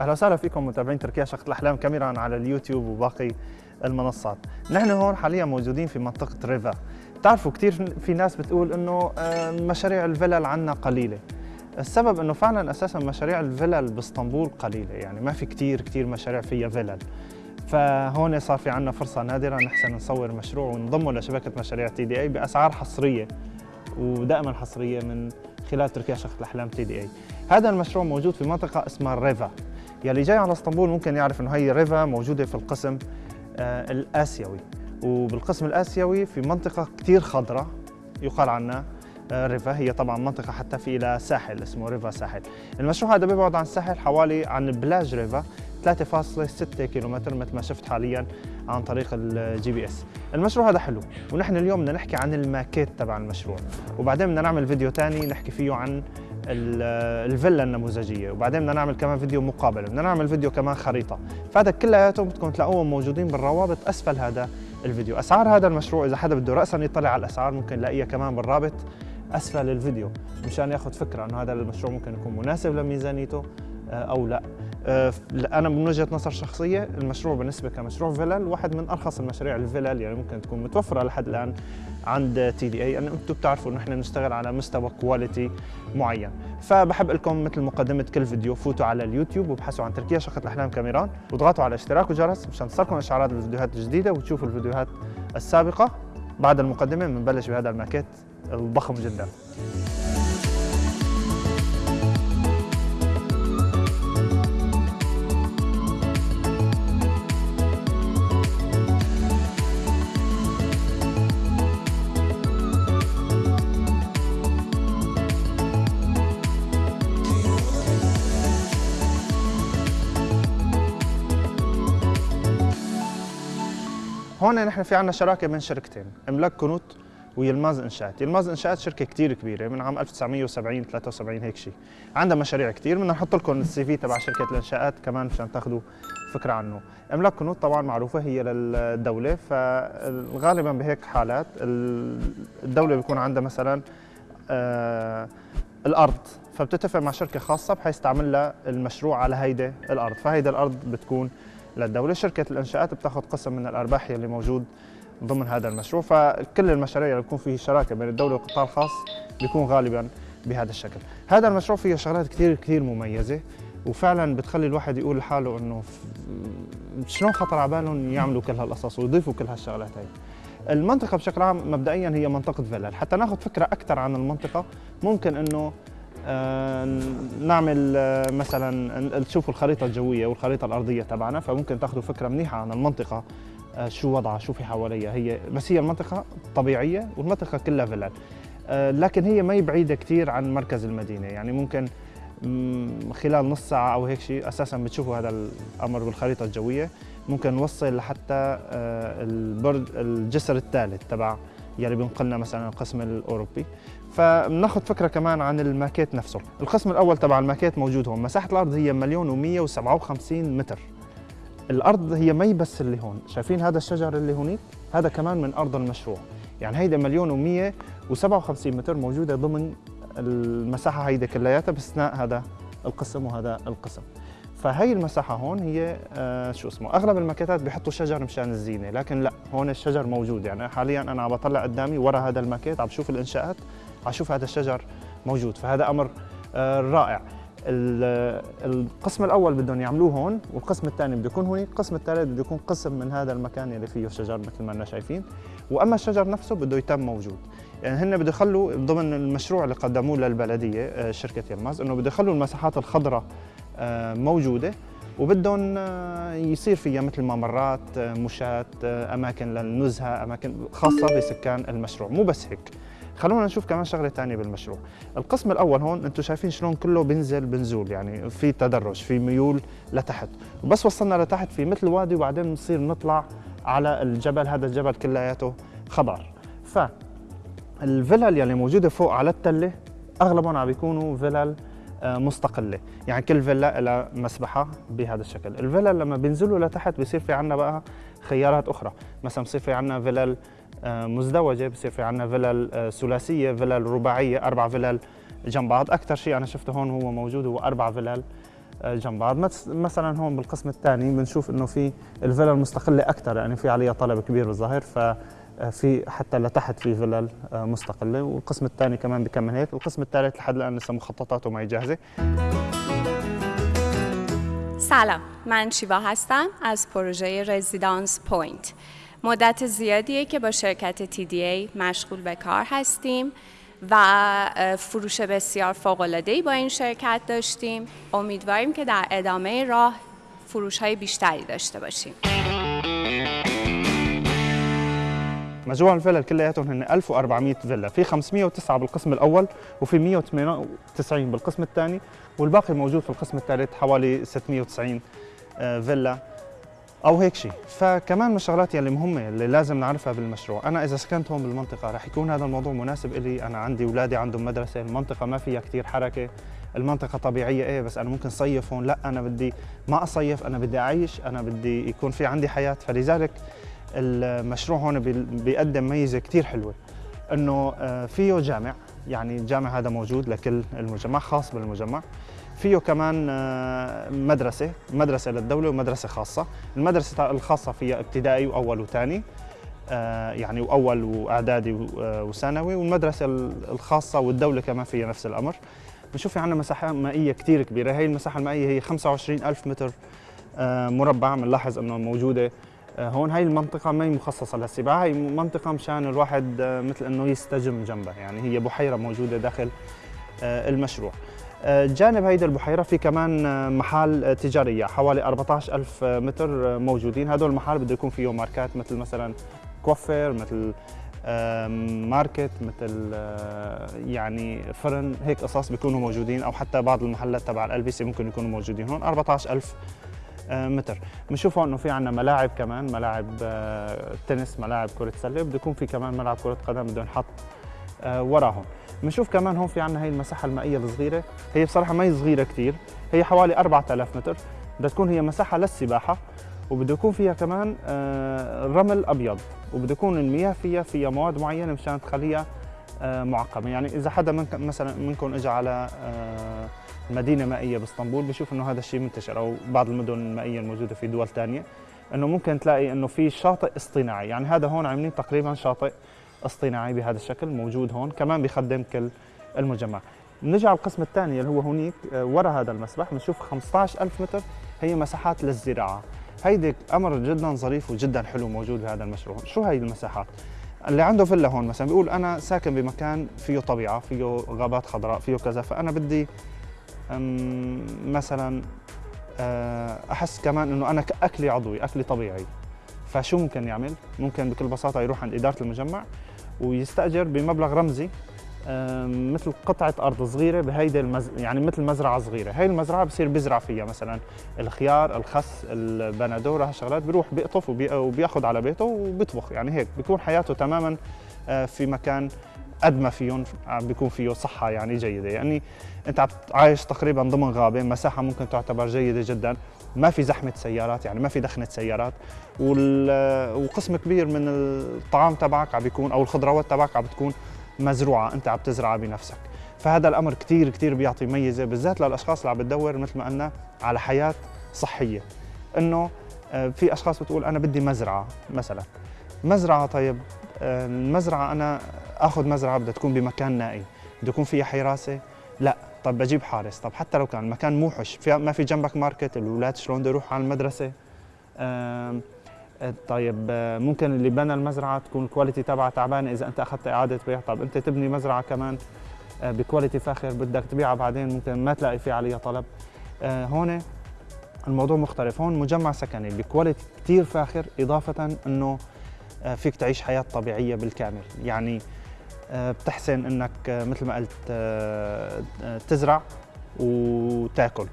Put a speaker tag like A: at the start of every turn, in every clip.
A: أهلا وسهلا فيكم متابعين تركيا شقة الأحلام كاميرا على اليوتيوب وباقي المنصات. نحن هون حاليا موجودين في منطقة ريفا. بتعرفوا كثير في ناس بتقول إنه آه، مشاريع الفلل عنا قليلة. السبب إنه فعلا أساسا مشاريع الفلل بإسطنبول قليلة. يعني ما في كثير كثير مشاريع فيها فلل فهون صار في عنا فرصة نادرة نحسن نصور مشروع ونضمه لشبكة مشاريع تي دي إي بأسعار حصرية ودائما حصرية من خلال تركيا شقة الأحلام TDA. هذا المشروع موجود في منطقة اسمها ريفا. يلي جاي على اسطنبول ممكن يعرف إنه هي ريفا موجودة في القسم آه الآسيوي. وبالقسم الآسيوي في منطقة كثير خضراء يقال عنها آه، ريفا. هي طبعا منطقة حتى في إلى ساحل اسمه ريفا ساحل. المشروع هذا بيبعد عن الساحل حوالي عن بلاج ريفا 3.6 كيلومتر مثل ما شفت حاليا عن طريق ال GPS. المشروع هذا حلو. ونحن اليوم بدنا نحكي عن الماكيت تبع المشروع. وبعدين بدنا نعمل فيديو ثاني نحكي فيه عن الفيلا النموذجية. وبعدين بدنا نعمل كمان فيديو مقابلة بدنا نعمل فيديو كمان خريطة. فهذا كلياته بدكم تلاقوهم موجودين بالروابط أسفل هذا الفيديو. أسعار هذا المشروع إذا حدا بده راسا يطلع على الأسعار ممكن يلاقيها كمان بالرابط أسفل الفيديو مشان ياخذ فكرة إنه هذا المشروع ممكن يكون مناسب لميزانيته آه، أو لا. أنا من وجهة نظر شخصية المشروع بالنسبة كمشروع فيلل واحد من أرخص المشاريع الفيلل يعني ممكن تكون متوفرة لحد الآن عند TDA. انه أنتم بتعرفوا انه إحنا نشتغل على مستوى quality معين. فبحب لكم مثل مقدمة كل فيديو فوتوا على اليوتيوب وابحثوا عن تركيا شقة الأحلام كاميران واضغطوا على اشتراك وجرس مشان تصلكم اشعارات الفيديوهات الجديدة وتشوفوا الفيديوهات السابقة. بعد المقدمة بنبلش بهذا الماكيت الضخم جدا. هون نحن في عندنا شراكة بين شركتين إملاك كنوت ويلماز إنشاءات، يلماز إنشاءات شركة كثير كبيرة من عام 1970 73 هيك شيء، عندها مشاريع كثير بدنا نحط لكم السي في تبع شركة الإنشاءات كمان مشان تاخذوا فكرة عنه، إملاك كنوت طبعا معروفة هي للدولة. فغالبا بهيك حالات الدولة بيكون عندها مثلا آه الأرض. فبتتفق مع شركة خاصة بحيث تعمل لها المشروع على هيدي الأرض، فهيدي الأرض بتكون للدولة. شركة الإنشاءات بتاخذ قسم من الأرباح اللي موجود ضمن هذا المشروع فكل المشاريع اللي بيكون فيه شراكة بين الدولة والقطاع الخاص بيكون غالبا بهذا الشكل. هذا المشروع فيه شغلات كثير كثير مميزة وفعلا بتخلي الواحد يقول لحاله إنه شلون خطر على بالهم يعملوا كل هالقصص ويضيفوا كل هالشغلات هاي المنطقة بشكل عام مبدئيا هي منطقة فيلل. حتى ناخذ فكرة أكثر عن المنطقة ممكن إنه نعمل آه، مثلا تشوفوا الخريطة الجوية والخريطة الأرضية تبعنا فممكن تأخذوا فكرة منيحة عن المنطقة آه، شو وضعها شو في حواليها. هي بس هي المنطقة طبيعية والمنطقة كلها فيلل لكن هي ما بعيدة كثير عن مركز المدينة. يعني ممكن خلال نص ساعة أو هيك شيء أساسا بتشوفوا هذا الأمر بالخريطه الجوية. ممكن نوصل لحتى البرج الجسر الثالث تبع يلي بينقلنا مثلا القسم الأوروبي. فبناخذ فكرة كمان عن الماكيت نفسه. القسم الأول تبع الماكيت موجود هون مساحة الأرض هي مليون و157 متر. الأرض هي مي بس اللي هون شايفين هذا الشجر اللي هونيك؟ هذا كمان من أرض المشروع. يعني هيدا مليون و157 متر موجودة ضمن المساحة هيدا كلياتها باستثناء هذا القسم وهذا القسم. فهي المساحة هون هي آه شو اسمه أغلب الماكيتات بيحطوا شجر مشان الزينة لكن لا هون الشجر موجود. يعني حاليا أنا عم بطلع قدامي ورا هذا الماكيت عم بشوف الإنشاءات. عم شوف هذا الشجر موجود فهذا أمر آه رائع. القسم الأول بدهم يعملوه هون والقسم الثاني بده يكون هون القسم الثالث بده يكون قسم من هذا المكان اللي فيه شجر مثل ما إحنا شايفين. وأما الشجر نفسه بده يتم موجود. يعني هن بده يخلوا ضمن المشروع اللي قدموه للبلدية آه، شركة يماز إنه بده يخلوا المساحات الخضراء آه، موجودة. وبدهم آه، يصير فيها مثل ممرات آه، مشاة أماكن للنزهة أماكن خاصة بسكان المشروع. مو بس هيك. خلونا نشوف كمان شغلة ثانية بالمشروع. القسم الأول هون أنتم شايفين شلون كله بنزل بنزول يعني في تدرج في ميول لتحت. وبس وصلنا لتحت في مثل وادي وبعدين بنصير نطلع على الجبل هذا الجبل كلياته خضر. ف الفلل يلي موجودة فوق على التلة أغلبهم عم بيكونوا فلل آه، مستقلة. يعني كل فيلا لها مسبحة بهذا الشكل. الفيلا لما بينزلوا لتحت بصير في عندنا بقى خيارات أخرى. مثلا بصير في عندنا فيلل آه، مزدوجة بصير في عندنا فيلل آه، ثلاثية فيلل رباعية أربع فيلل جنب بعض. أكثر شيء أنا شفته هون هو موجود هو أربع فيلل جنب بعض. مثلا هون بالقسم الثاني بنشوف إنه في الفيلا المستقلة أكثر يعني في عليها طلب كبير بالظاهر. ف في حتى لتحت في فيلل مستقله والقسم الثاني كمان بكمل هيك. القسم الثالث لحد الان لسه مخططاته معي جاهزه
B: سلام. من شیوا هستم از پروژه رزیدانس پوینت. مدت زیادیه که با شرکت TDA مشغول به کار هستیم و فروش بسیار فوق‌العاده‌ای با این شرکت داشتیم. امیدواریم که در ادامه راه فروش های بیشتری داشته باشیم.
A: مجموع الفيلل كلياتهم هن 1400 فيلا. في 509 بالقسم الأول وفي 198 بالقسم الثاني والباقي موجود في القسم الثالث حوالي 690 آه، فيلا أو هيك شيء فكمان من الشغلات يلي مهمة اللي لازم نعرفها بالمشروع أنا إذا سكنت هون بالمنطقة رح يكون هذا الموضوع مناسب لي أنا عندي اولادي عندهم مدرسة المنطقة ما فيها كثير حركة المنطقة طبيعية إيه بس أنا ممكن صيف هون لا أنا بدي ما أصيف أنا بدي أعيش أنا بدي يكون في عندي حياة. فلذلك المشروع هون بيقدم ميزة كثير حلوة إنه آه، فيه جامع يعني الجامع هذا موجود لكل المجمع خاص بالمجمع. فيه كمان آه، مدرسة مدرسة للدولة ومدرسة خاصة. المدرسة الخاصة فيها ابتدائي وأول وثاني آه، يعني وأول وإعدادي وثانوي والمدرسة الخاصة والدولة كمان فيها نفس الأمر. بنشوف في عندنا مساحة مائية كثير كبيرة هي المساحة المائية هي 25 ألف متر مربع بنلاحظ أنه موجودة هون هاي المنطقة ما هي مخصصة للسباحة هي منطقة مشان الواحد آه، مثل إنه يستجم جنبها يعني هي بحيرة موجودة داخل آه، المشروع. جانب هيدي البحيرة في كمان محال تجارية حوالي 14 ألف متر موجودين. هدول المحال بده يكون فيه ماركات مثل مثلا كوفر مثل ماركت مثل يعني فرن هيك قصص بيكونوا موجودين أو حتى بعض المحلات تبع الالبسه ممكن يكونوا موجودين. هون 14000 آه، متر. بنشوف إنه في عندنا ملاعب كمان ملاعب آه، تنس ملاعب كرة سلة بده يكون في كمان ملعب كرة قدم بده ينحط آه، وراهم. بنشوف كمان هون في عندنا هي المساحة المائية الصغيرة. هي بصراحة ما هي صغيرة كثير هي حوالي 4000 متر. بدها تكون هي مساحة للسباحة وبده يكون فيها كمان رمل أبيض وبده يكون المياه فيها فيها مواد معينة مشان تخليها معقمة. يعني إذا حدا مثلا منكم اجى على مدينة مائية باسطنبول. بشوف إنه هذا الشيء منتشر أو بعض المدن المائية الموجودة في دول ثانية إنه ممكن تلاقي إنه في شاطئ اصطناعي. يعني هذا هون عاملين تقريبا شاطئ اصطناعي بهذا الشكل موجود هون كمان بيخدم كل المجمع. نرجع على القسم الثاني اللي هو هونيك آه، ورا هذا المسبح بنشوف 15000 متر هي مساحات للزراعة. هيدي أمر جدا ظريف وجدا حلو موجود بهذا المشروع. شو هي المساحات؟ اللي عنده فيلا هون مثلا بيقول أنا ساكن بمكان فيه طبيعة فيه غابات خضراء فيه كذا فأنا بدي مثلا آه، أحس كمان إنه أنا اكلي عضوي أكلي طبيعي. فشو ممكن يعمل؟ ممكن بكل بساطة يروح عند إدارة المجمع ويستأجر بمبلغ رمزي مثل قطعة أرض صغيرة بهيدي المز... يعني مثل مزرعة صغيرة، هي المزرعة بصير بزرع فيها مثلا الخيار، الخس، البندورة هالشغلات بيروح بيقطف وبي... وبياخذ على بيته وبيطبخ. يعني هيك بيكون حياته تماما آه، في مكان قد ما فيهم عم بيكون فيه صحة يعني جيدة. يعني أنت عايش تقريبا ضمن غابة مساحة ممكن تعتبر جيدة جدا. ما في زحمة سيارات يعني ما في دخنة سيارات. وقسم كبير من الطعام تبعك عم بيكون أو الخضروات تبعك عم بتكون مزروعة. أنت عم تزرعها بنفسك. فهذا الأمر كثير كثير بيعطي ميزة بالذات للأشخاص اللي عم بتدور مثل ما قلنا على حياة صحية. إنه آه، في أشخاص بتقول أنا بدي مزرعة مثلا. مزرعة طيب آه، المزرعة أنا آخذ مزرعة بدها تكون بمكان نائي. بده يكون فيها حراسة؟ لا. طب بجيب حارس. طب حتى لو كان المكان موحش في ما في جنبك market الأولاد شلون بده يروحوا على المدرسة؟ آه، طيب آه، ممكن اللي بنى المزرعة تكون ال quality تبعها تعبانه إذا أنت أخذت إعادة بيع. طب أنت تبني مزرعة كمان ب quality فاخر بدك تبيعها بعدين ممكن ما تلاقي في عليها طلب. هون الموضوع مختلف. هون مجمع سكني ب quality كثير فاخر إضافة إنه آه، فيك تعيش حياة طبيعية بالكامل. يعني آه، بتحسن إنك آه، مثل ما قلت تزرع وتاكل.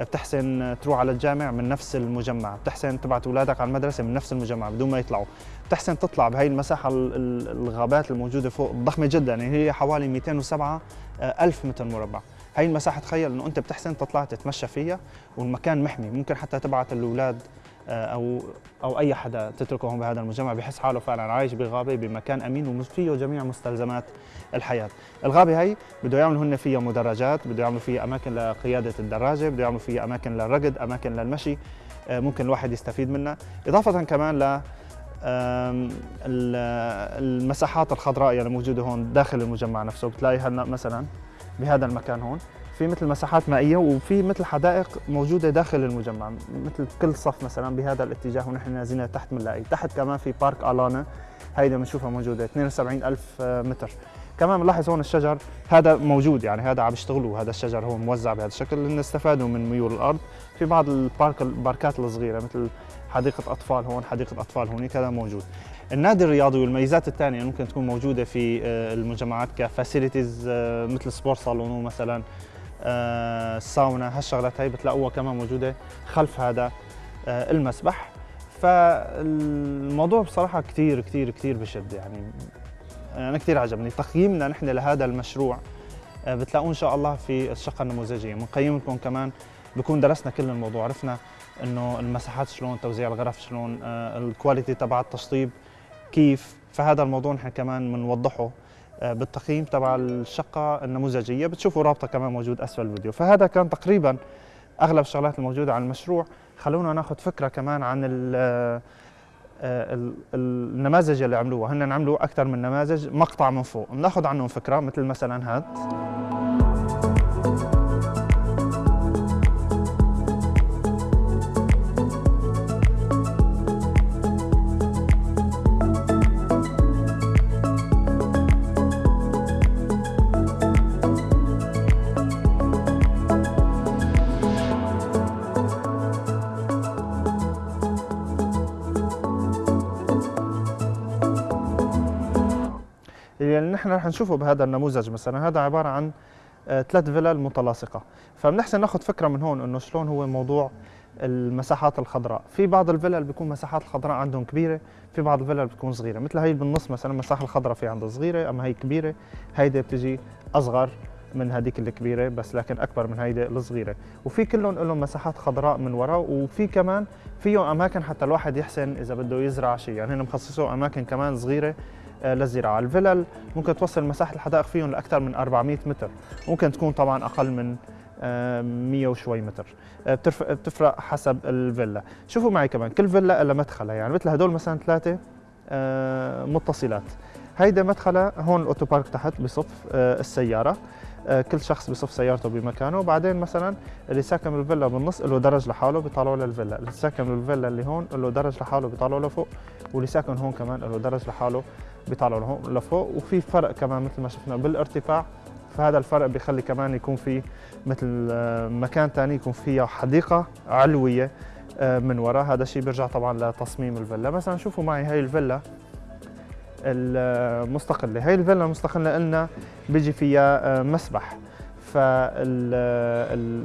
A: بتحسن تروح على الجامع من نفس المجمع. بتحسن تبعت أولادك على المدرسة من نفس المجمع بدون ما يطلعوا. بتحسن تطلع بهي المساحة الغابات الموجودة فوق ضخمة جدا. يعني هي حوالي 207 ألف متر مربع. هي المساحة تخيل إنه أنت بتحسن تطلع تتمشى فيها والمكان محمي. ممكن حتى تبعت الأولاد آه، أو أو أي حدا تتركه هون بهذا المجمع بحس حاله فعلا عايش بغابة بمكان أمين وفيه جميع مستلزمات الحياة. الغابة هي بده يعملوا هن فيها مدرجات بده يعملوا فيها أماكن لقيادة الدراجة بده يعملوا فيها أماكن للركض أماكن للمشي آه، ممكن الواحد يستفيد منها. إضافة كمان ل المساحات الخضراء اللي موجودة هون داخل المجمع نفسه. بتلاقي هلا مثلا بهذا المكان هون. في مثل مساحات مائية وفي مثل حدائق موجودة داخل المجمع مثل كل صف مثلا بهذا الاتجاه ونحن نازلين تحت بنلاقي تحت كمان في park alanı هيدا بنشوفها موجودة 72 ألف متر. كمان بنلاحظ هون الشجر هذا موجود يعني هذا عم يشتغلوا هذا الشجر هو موزع بهذا الشكل. لأن استفادوا من ميول الأرض. في بعض ال park الباركات الصغيرة مثل حديقة أطفال هون حديقة أطفال هونيك هذا موجود. النادي الرياضي والميزات الثانية ممكن تكون موجودة في آه، المجمعات ك facilities آه، مثل sport salon مثلا. الساونا آه، هالشغلات هي بتلاقوها كمان موجودة خلف هذا المسبح. فالموضوع بصراحة كثير كثير كثير بشد يعني. أنا كثير عجبني. تقييمنا نحن لهذا المشروع بتلاقوه إن شاء الله في الشقة النموذجية. بنقيم لكم كمان بكون درسنا كل الموضوع عرفنا إنه المساحات شلون توزيع الغرف شلون آه الكواليتي تبع التشطيب كيف. فهذا الموضوع نحن كمان بنوضحه آه بالتقييم تبع الشقة النموذجية. بتشوفوا رابطة كمان موجود أسفل الفيديو. فهذا كان تقريبا أغلب الشغلات الموجودة عن المشروع. خلونا ناخذ فكرة كمان عن ال آه، النماذج اللي عملوها. هن عملوا أكثر من نماذج مقطع من فوق. بناخذ عنهم فكرة مثل مثلا هذا اللي نحن رح نشوفه بهذا النموذج مثلا. هذا عبارة عن آه، ثلاث فيلل متلاصقة. فبنحسن ناخذ فكرة من هون إنه شلون هو موضوع المساحات الخضراء. في بعض الفلل بيكون مساحات الخضراء عندهم كبيرة في بعض الفلل بتكون صغيرة. مثل هي بالنص مثلا المساحه الخضراء في عندها صغيرة أما هي كبيرة هيدي بتجي أصغر من هذيك الكبيرة بس لكن أكبر من هيدي الصغيرة. وفي كلهم لهم مساحات خضراء من وراء وفي كمان فيهم أماكن حتى الواحد يحسن إذا بده يزرع شيء. يعني هن مخصصوا أماكن كمان صغيرة للزراعة، الفلل ممكن توصل مساحة الحدائق فيهم لأكثر من 400 متر، ممكن تكون طبعا أقل من 100 آه، وشوي متر. آه، بتفرق حسب الفيلا شوفوا معي كمان كل فيلا لها مدخلها يعني مثل هدول مثلا ثلاثة متصلات. هيدا مدخلها هون الاوتو بارك تحت بصف السيارة. كل شخص بصف سيارته بمكانه. وبعدين مثلا اللي ساكن بالفيلا بالنص له درج لحاله بيطلعوا للفيلا اللي ساكن بالفيلا اللي هون له درج لحاله بيطلعوا لفوق واللي ساكن هون كمان له درج لحاله بيطلعوا لفوق. وفي فرق كمان مثل ما شفنا بالارتفاع فهذا الفرق بيخلي كمان يكون في مثل آه، مكان ثاني يكون فيها حديقة علوية آه، من وراء. هذا الشيء بيرجع طبعا لتصميم الفيلا. مثلا شوفوا معي هاي الفيلا المستقله هاي الفيلا المستقله لنا بيجي فيها آه، مسبح.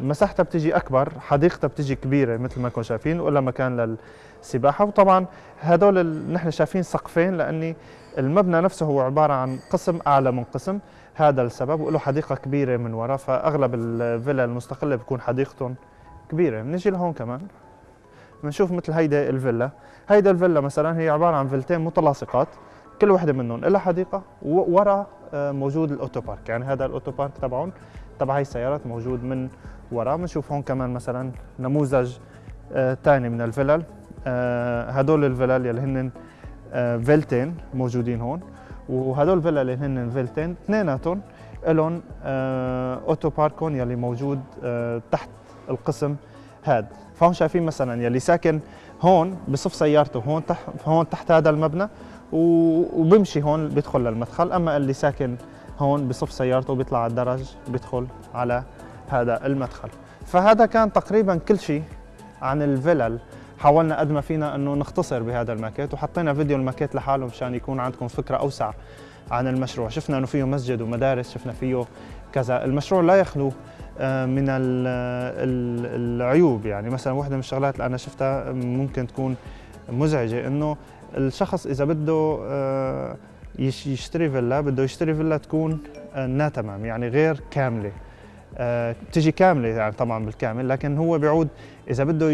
A: فمساحتها بتجي أكبر حديقتها بتجي كبيرة مثل ما كنتم شايفين ولا مكان للسباحة. وطبعا هدول نحن شايفين سقفين لأني المبنى نفسه هو عبارة عن قسم أعلى من قسم. هذا السبب وله حديقة كبيرة من وراء فأغلب الفيلا المستقلة بتكون حديقتهم كبيرة. بنجي لهون كمان بنشوف مثل هيدا الفيلا. هيدا الفيلا مثلا هي عبارة عن فيلتين متلاصقات كل وحدة منهم لها حديقة وورا آه، موجود ال otopark. يعني هذا ال otopark تبعهم تبع هي السيارات موجود من وراء بنشوف هون كمان مثلا نموذج ثاني آه من الفلل آه هدول الفلل يلي هن فيلتين موجودين هون وهدول الفلل اللي هن فيلتين اثنيناتهم لهم آه otopark هن يلي موجود آه تحت القسم هاد. فهون شايفين مثلا يلي ساكن هون بصف سيارته هون تحت هون تحت هذا المبنى وبمشي هون بيدخل للمدخل. أما اللي ساكن هون بصف سيارته بيطلع على الدرج بيدخل على هذا المدخل. فهذا كان تقريبا كل شيء عن الفلل حاولنا قد ما فينا إنه نختصر بهذا الماكيت وحطينا فيديو الماكيت لحاله مشان يكون عندكم فكرة أوسع عن المشروع. شفنا إنه فيه مسجد ومدارس شفنا فيه كذا. المشروع لا يخلو آه، من العيوب. يعني مثلا واحدة من الشغلات اللي أنا شفتها ممكن تكون مزعجة إنه الشخص إذا بده آه، يشتري فيلا بده يشتري فيلا تكون آه، natamam يعني غير كاملة. آه، بتجي كاملة يعني طبعا بالكامل لكن هو بيعود إذا بده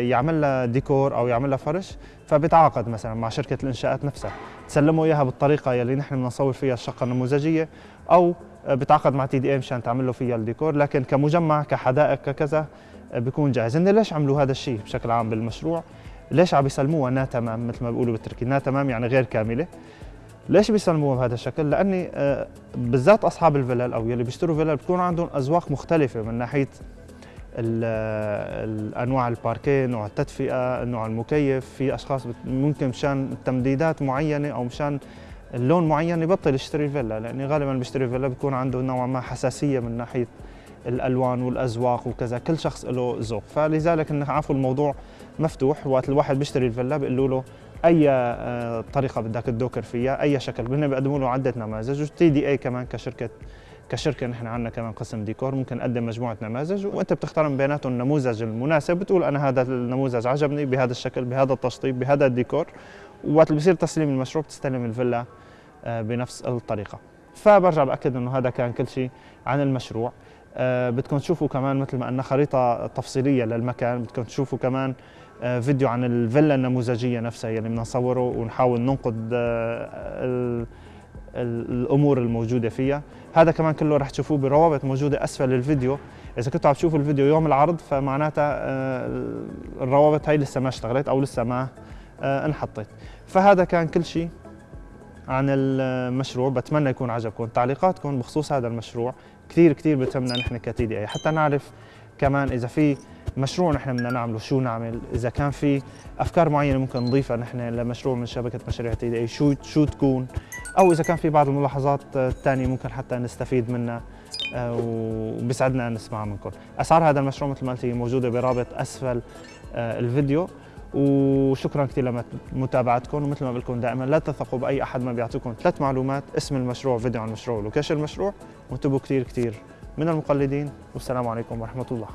A: يعمل لها ديكور أو يعمل لها فرش فبيتعاقد مثلا مع شركة الإنشاءات نفسها. تسلمه إياها بالطريقة يلي نحن بدنا نصور فيها الشقة النموذجية أو آه، بتعاقد مع TDA مشان تعمل له فيها الديكور. لكن كمجمع كحدائق ككذا آه، بيكون جاهز. هن ليش عملوا هذا الشيء بشكل عام بالمشروع؟ ليش عم يسلموها؟ نا تمام مثل ما بيقولوا بالتركي. نا تمام يعني غير كاملة. ليش بيسلموها بهذا الشكل؟ لأني آه، بالذات أصحاب الفلل أو يلي بيشتروا فلل بتكون عندهم أذواق مختلفة من ناحية ال- الانواع الباركيه، نوع التدفئة، نوع المكيف، في أشخاص ممكن مشان تمديدات معينة أو مشان اللون معين يبطل يشتري الفيلا لأني غالبا بيشتري فيلا بيكون عنده نوعا ما حساسية من ناحية الألوان والأذواق وكذا. كل شخص له ذوق. فلذلك انه عفوا الموضوع مفتوح وقت الواحد بيشتري الفيلا بيقولوا له أي آه، طريقة بدك تدوكر فيها أي شكل. هن بيقدموا له عدة نماذج وتي دي اي كمان كشركة كشركة نحن عندنا كمان قسم ديكور ممكن نقدم مجموعة نماذج وأنت بتختار من بيناتهم النموذج المناسب. بتقول أنا هذا النموذج عجبني بهذا الشكل بهذا التشطيب بهذا الديكور. وقت اللي بصير تسليم المشروع بتستلم الفيلا آه، بنفس الطريقة. فبرجع بأكد إنه هذا كان كل شيء عن المشروع. آه، بدكم تشوفوا كمان مثل ما قلنا خريطة تفصيلية للمكان بدكم تشوفوا كمان فيديو عن الفيلا النموذجية نفسها يلي بدنا نصوره ونحاول ننقد آه، ال- ال- الأمور الموجودة فيها. هذا كمان كله رح تشوفوه بروابط موجودة أسفل الفيديو. إذا كنتوا عم تشوفوا الفيديو يوم العرض فمعناتها آه، الروابط هاي لسه ما اشتغلت أو لسه ما آه، انحطت. فهذا كان كل شيء عن المشروع. بتمنى يكون عجبكم تعليقاتكم بخصوص هذا المشروع. كثير كثير بتهمنا نحن كتي دي أي. حتى نعرف كمان إذا في مشروع نحن بدنا نعمله شو نعمل؟ إذا كان في أفكار معينة ممكن نضيفها نحن لمشروع من شبكة مشاريع تي دي شو شو تكون؟ أو إذا كان في بعض الملاحظات الثانية ممكن حتى نستفيد منها آه، وبيسعدنا نسمعها منكم. أسعار هذا المشروع مثل ما قلت موجودة برابط أسفل آه، الفيديو. وشكرا كثير لمتابعتكم. ومثل ما بقول لكم دائما لا تثقوا بأي أحد ما بيعطيكم ثلاث معلومات اسم المشروع فيديو عن المشروع ولوكيشن المشروع. وانتبهوا كثير كثير من المقلدين والسلام عليكم ورحمة الله.